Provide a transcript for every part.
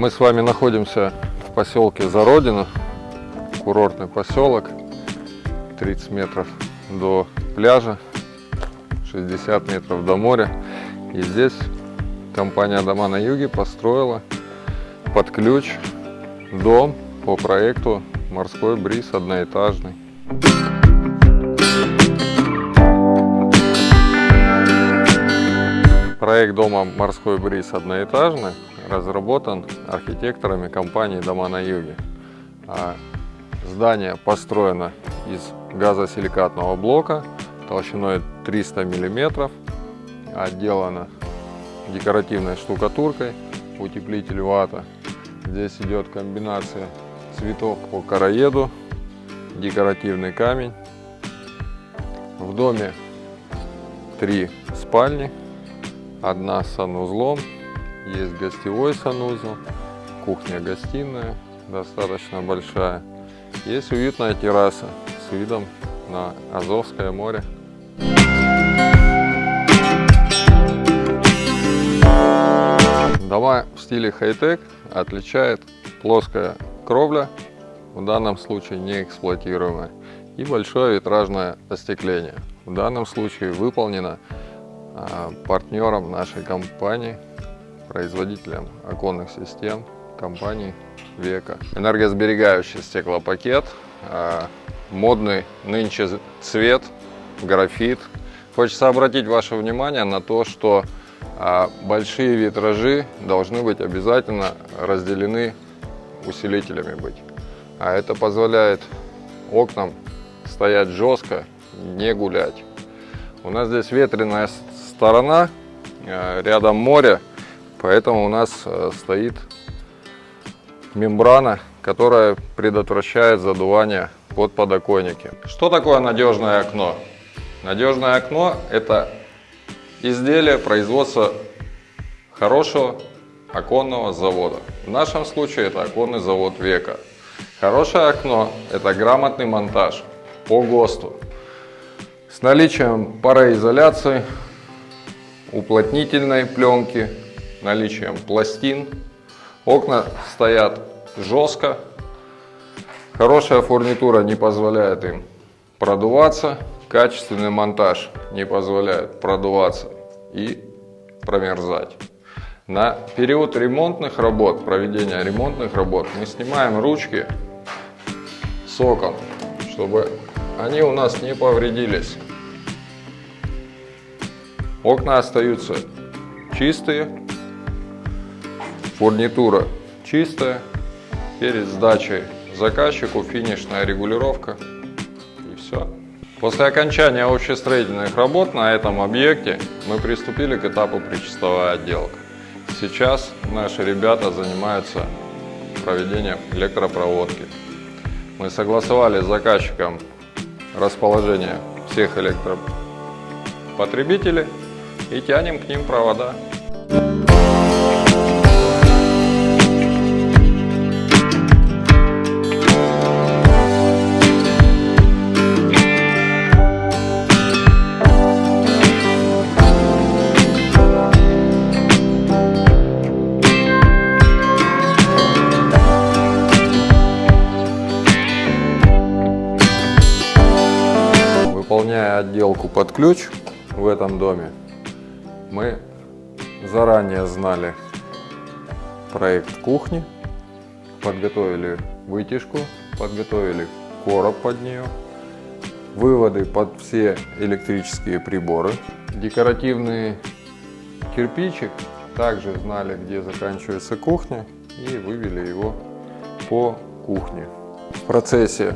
мы с вами находимся в поселке Зародино, курортный поселок, 30 метров до пляжа, 60 метров до моря. И здесь компания «Дома на юге» построила под ключ дом по проекту «Морской бриз» одноэтажный. Проект дома «Морской бриз» одноэтажный разработан архитекторами компании «Дома на юге». А здание построено из газосиликатного блока толщиной 300 мм, отделано декоративной штукатуркой, утеплитель вата. Здесь идет комбинация цветов по короеду, декоративный камень. В доме три спальни, одна с санузлом, есть гостевой санузел, кухня-гостиная достаточно большая. Есть уютная терраса с видом на Азовское море. Дома в стиле хай-тек отличает плоская кровля, в данном случае не эксплуатируемая, и большое витражное остекление. В данном случае выполнено а, партнером нашей компании, производителем оконных систем компании Века. Энергосберегающий стеклопакет, а, модный нынче цвет, графит. Хочется обратить ваше внимание на то, что а, большие витражи должны быть обязательно разделены усилителями быть. А это позволяет окнам стоять жестко, не гулять. У нас здесь ветреная сторона, а, рядом море, поэтому у нас а, стоит мембрана, которая предотвращает задувание под подоконники. Что такое надежное окно? Надежное окно – это изделие производства хорошего оконного завода. В нашем случае это оконный завод века. Хорошее окно – это грамотный монтаж по ГОСТу с наличием пароизоляции, уплотнительной пленки, наличием пластин. Окна стоят жестко, Хорошая фурнитура не позволяет им продуваться, качественный монтаж не позволяет продуваться и промерзать. На период ремонтных работ, проведения ремонтных работ, мы снимаем ручки с окон, чтобы они у нас не повредились. Окна остаются чистые, фурнитура чистая. Перед сдачей заказчику, финишная регулировка и все. После окончания общестроительных работ на этом объекте мы приступили к этапу причастовая отделка. Сейчас наши ребята занимаются проведением электропроводки. Мы согласовали с заказчиком расположение всех электропотребителей и тянем к ним провода. Отделку под ключ в этом доме, мы заранее знали проект кухни, подготовили вытяжку, подготовили короб под нее, выводы под все электрические приборы, декоративный кирпичик, также знали, где заканчивается кухня и вывели его по кухне. В процессе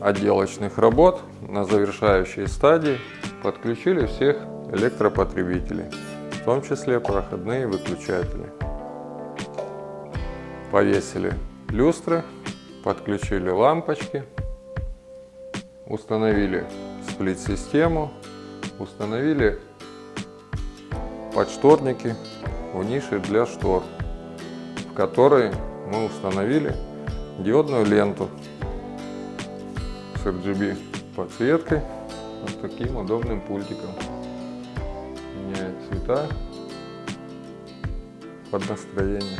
отделочных работ на завершающей стадии подключили всех электропотребителей, в том числе проходные выключатели. Повесили люстры, подключили лампочки, установили сплит-систему, установили подшторники в нише для штор, в которой мы установили диодную ленту с RGB подсветкой, вот таким удобным пультиком. Меняет цвета под настроение.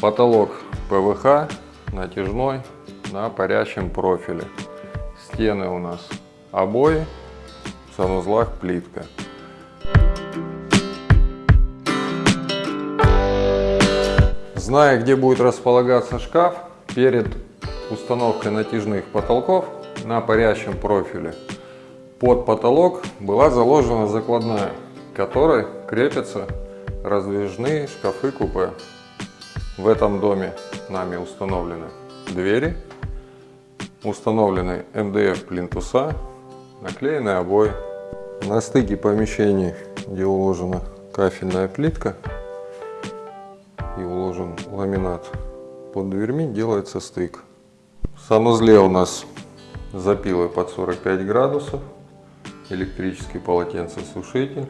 Потолок ПВХ натяжной на парящем профиле. Стены у нас обои, в санузлах плитка. Зная, где будет располагаться шкаф, перед установкой натяжных потолков на парящем профиле под потолок была заложена закладная, которой крепятся раздвижные шкафы купе. В этом доме нами установлены двери, установлены МДФ плинтуса, наклеены обои. На стыке помещений, где уложена кафельная плитка и уложен ламинат, под дверьми делается стык. В санузле у нас запилы под 45 градусов, электрический полотенцесушитель,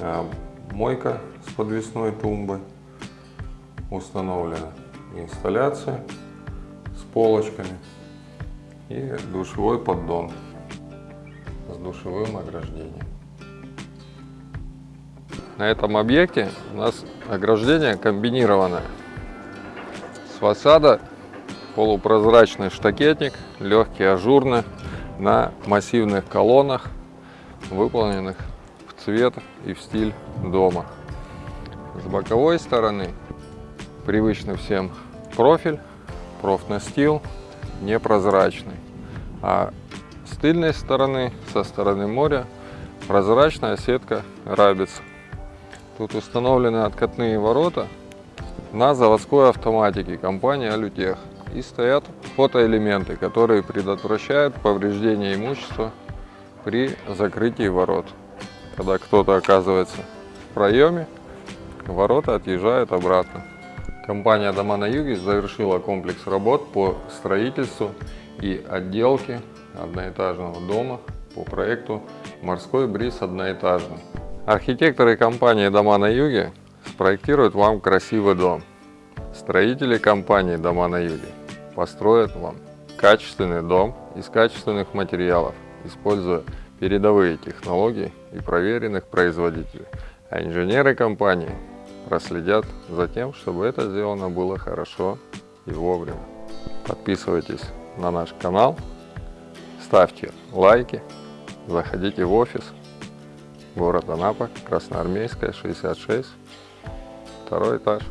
а, мойка с подвесной тумбой, установлена инсталляция с полочками и душевой поддон с душевым ограждением. На этом объекте у нас ограждение комбинированное. С фасада полупрозрачный штакетник, легкий ажурный, на массивных колоннах, выполненных в цвет и в стиль дома. С боковой стороны привычный всем профиль, профнастил, непрозрачный. А с тыльной стороны, со стороны моря, прозрачная сетка рабиц. Тут установлены откатные ворота на заводской автоматике компании Алютех. И стоят фотоэлементы, которые предотвращают повреждение имущества при закрытии ворот. Когда кто-то оказывается в проеме, ворота отъезжают обратно. Компания «Дома на юге» завершила комплекс работ по строительству и отделке одноэтажного дома по проекту «Морской бриз одноэтажный». Архитекторы компании «Дома на юге» спроектируют вам красивый дом. Строители компании «Дома на юге» построят вам качественный дом из качественных материалов, используя передовые технологии и проверенных производителей. А инженеры компании проследят за тем, чтобы это сделано было хорошо и вовремя. Подписывайтесь на наш канал, ставьте лайки, заходите в офис, город Анапа, Красноармейская, 66, второй этаж.